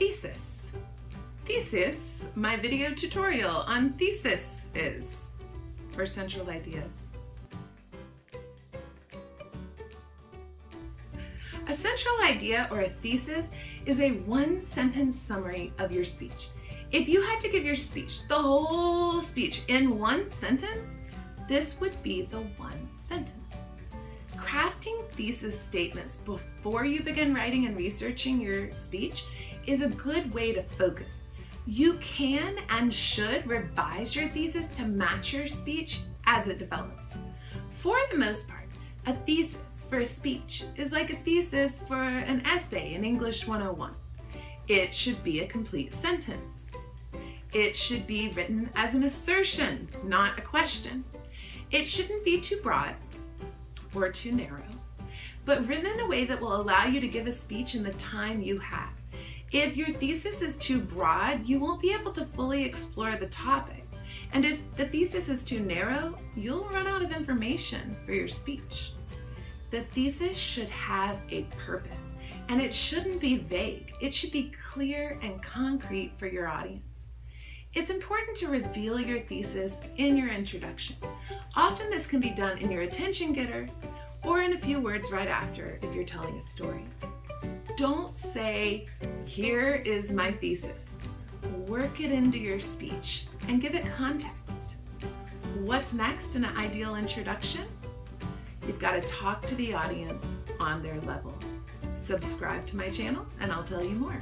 Thesis. Thesis, my video tutorial on thesis is, or central ideas. A central idea or a thesis is a one sentence summary of your speech. If you had to give your speech, the whole speech in one sentence, this would be the one sentence. Thesis statements before you begin writing and researching your speech is a good way to focus. You can and should revise your thesis to match your speech as it develops. For the most part, a thesis for a speech is like a thesis for an essay in English 101. It should be a complete sentence. It should be written as an assertion, not a question. It shouldn't be too broad or too narrow, but written in a way that will allow you to give a speech in the time you have. If your thesis is too broad, you won't be able to fully explore the topic. And if the thesis is too narrow, you'll run out of information for your speech. The thesis should have a purpose and it shouldn't be vague. It should be clear and concrete for your audience. It's important to reveal your thesis in your introduction. Often this can be done in your attention getter or in a few words right after if you're telling a story. Don't say, here is my thesis. Work it into your speech and give it context. What's next in an ideal introduction? You've got to talk to the audience on their level. Subscribe to my channel and I'll tell you more.